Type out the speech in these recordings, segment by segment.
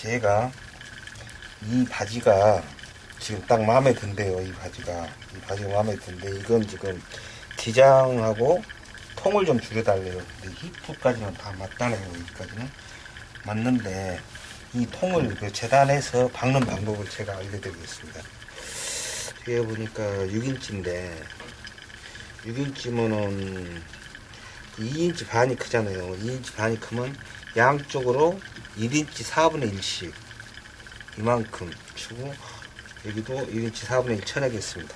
제가 이 바지가 지금 딱 마음에 든대요. 이 바지가 이 바지가 마음에 든데 이건 지금 기장하고 통을 좀 줄여달래요. 근데 히프까지는 다 맞다네요. 여기까지는 맞는데 이 통을 그 재단해서 박는 방법을 제가 알려드리겠습니다. 뒤에 보니까 6인치인데 6인치면은 2인치 반이 크잖아요. 2인치 반이 크면 양쪽으로 1인치 4분의 1씩 이만큼 주고 여기도 1인치 4분의 1 쳐내겠습니다.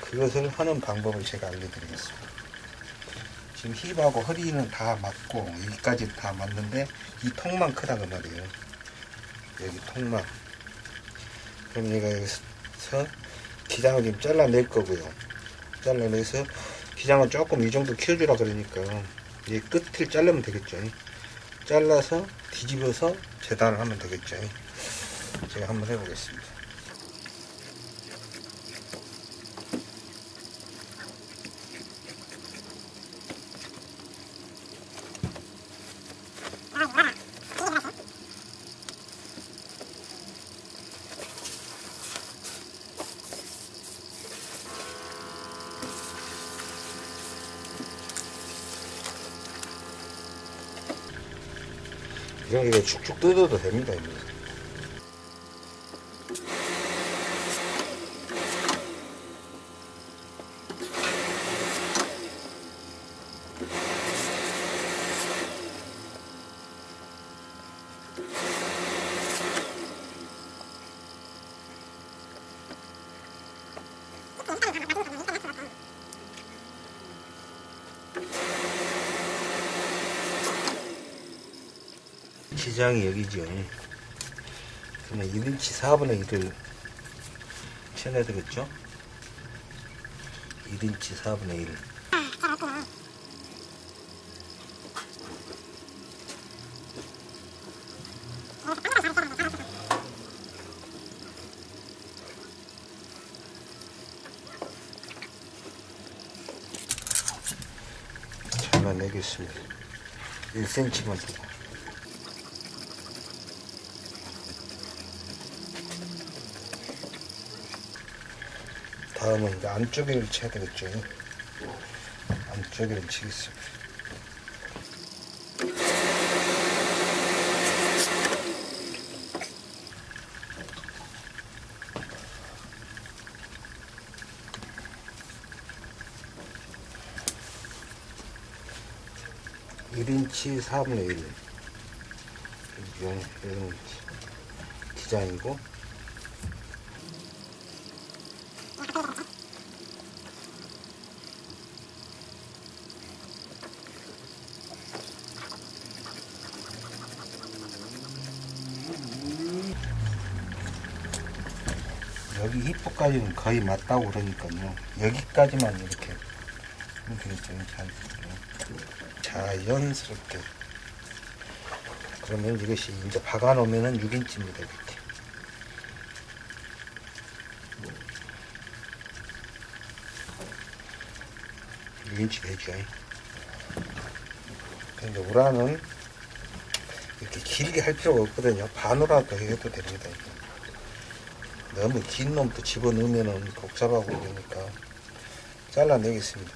그것을 하는 방법을 제가 알려드리겠습니다. 지금 힙하고 허리는 다 맞고 여기까지 다 맞는데 이 통만 크다 그 말이에요. 여기 통만. 그럼 얘가 여기서 기장을 좀 잘라낼 거고요. 잘라내서 기장을 조금 이 정도 키워주라 그러니까 이 끝을 자르면 되겠죠. 잘라서 뒤집어서 재단을 하면 되겠죠. 제가 한번 해보겠습니다. 이런 게 축축 뜯어도 됩니다. 이거. 기장이 여기죠. 그러면 1인치 4분의 1을 쳐내야 되겠죠? 1인치 4분의 1. 잘라내겠습니다. 1cm만 두고. 다음은 이제 안쪽에를 쳐야 되겠죠. 안쪽에를 치겠습니다. 일인치 4분의 1. 이런, 이런 기장이고, 여기 히프까지는 거의 맞다고 그러니까요. 여기까지만 이렇게 되겠죠. 잘 자연스럽게. 그러면 이것이 이제 박아놓으면 6인치입니다. 이렇게. 육 인치 되죠. 근데 우라는 이렇게 길게 할 필요가 없거든요. 반으로라도 해도 됩니다. 너무 긴 놈도 집어넣으면 복잡하고 그러니까 잘라내겠습니다.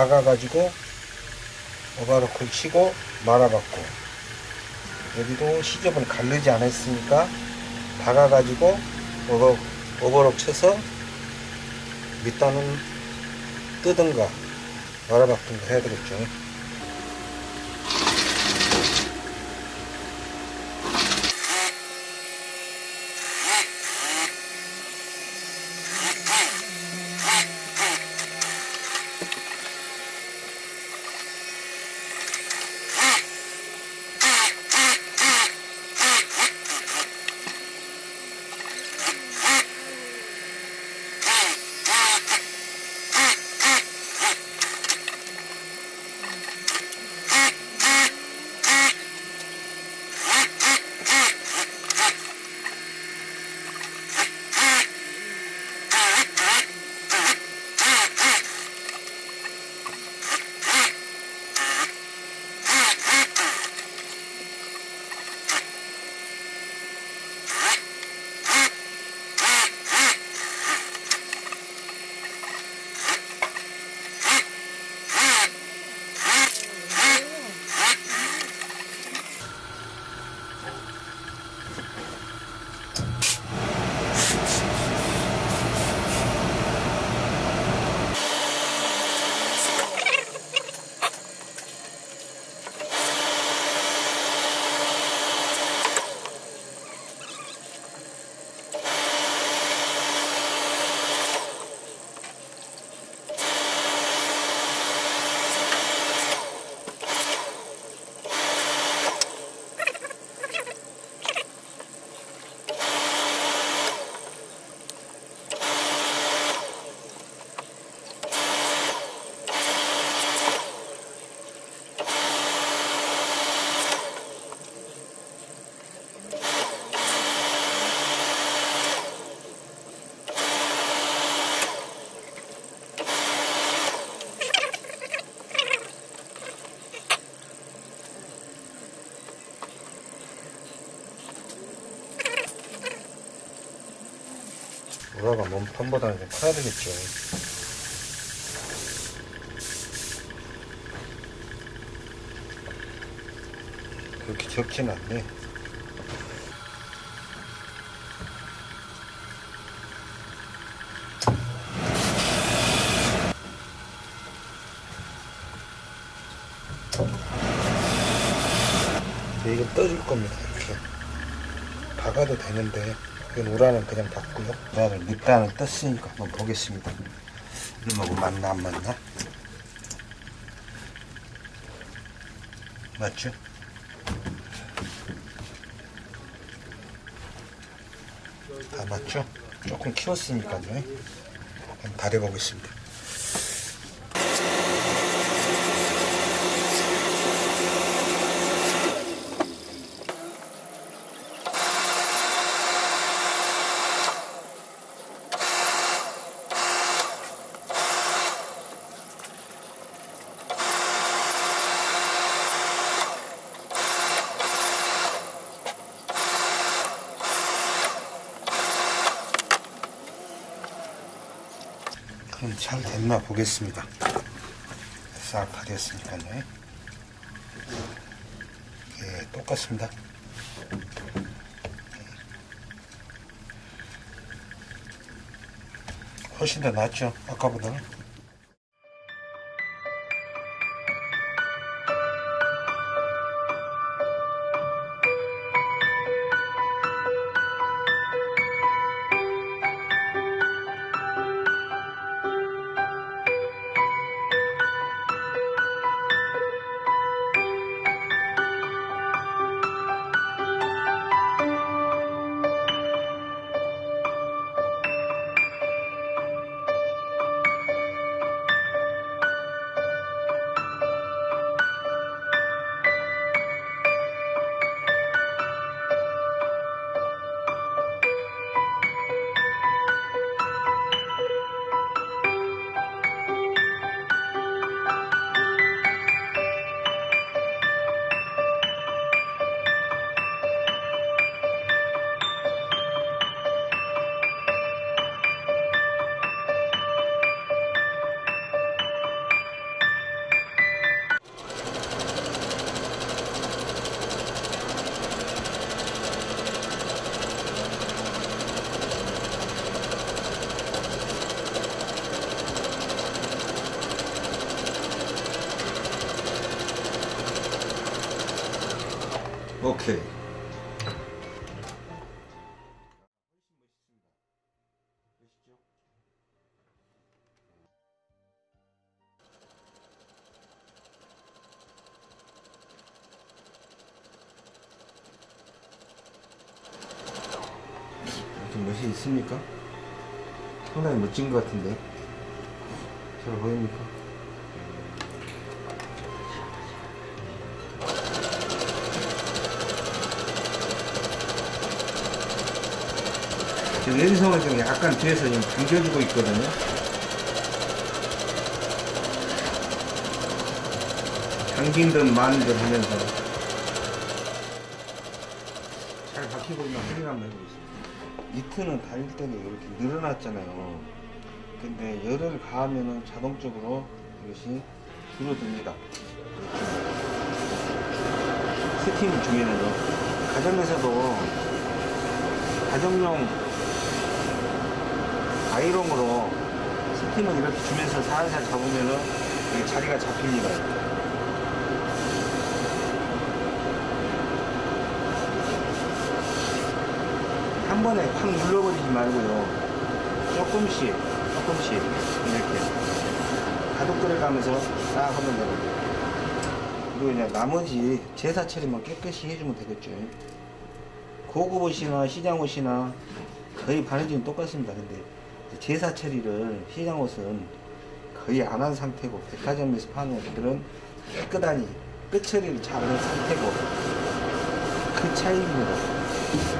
박아가지고 오바로크를 치고 말아봤고 여기도 시접은 가르지 않았으니까 박아가지고 오버, 오버록 쳐서 밑단은 뜨든가 말아박든가 해야 되겠죠 우라가 몸판보다는 좀 커야 되겠죠. 그렇게 적지는 않네. 네, 이거 떠줄 겁니다. 이렇게 박아도 되는데 이건 우라는 그냥 박고요. 우라를 밑단을 떴으니까 한번 보겠습니다. 이놈하고 맞나 안 맞나? 맞죠? 다 맞죠? 조금 키웠으니까요. 한번 다려보겠습니다. 잘 됐나 보겠습니다. 싹 다렸으니까요. 예, 똑같습니다. 훨씬 더 낫죠, 아까보다는. 오케이. 좀 멋이 있습니까? 상당히 멋진 것 같은데. 잘 보입니까? 지금 연성을 좀 약간 뒤에서 좀 당겨주고 있거든요. 당긴 듯 마는 듯 하면서 잘 박히고 있나 확인 한번 해보겠습니다. 니트는 달릴 때는 이렇게 늘어났잖아요. 근데 열을 가하면은 자동적으로 이것이 줄어듭니다. 스팀 중에는요. 가정에서도 가정용 아이롱으로 스팀을 이렇게 주면서 살살 잡으면은 자리가 잡힙니다. 한 번에 팍 눌러버리지 말고요. 조금씩, 조금씩 이렇게 가독들을 가면서 딱 하면 되거든요. 그리고 이제 나머지 제사 처리만 깨끗이 해주면 되겠죠. 고급 옷이나 시장 옷이나 거의 바느질은 똑같습니다. 근데 제사 처리를 시장 옷은 거의 안 한 상태고 백화점에서 파는 옷들은 깨끗하니 끝 처리를 잘 한 상태고 그 차이입니다.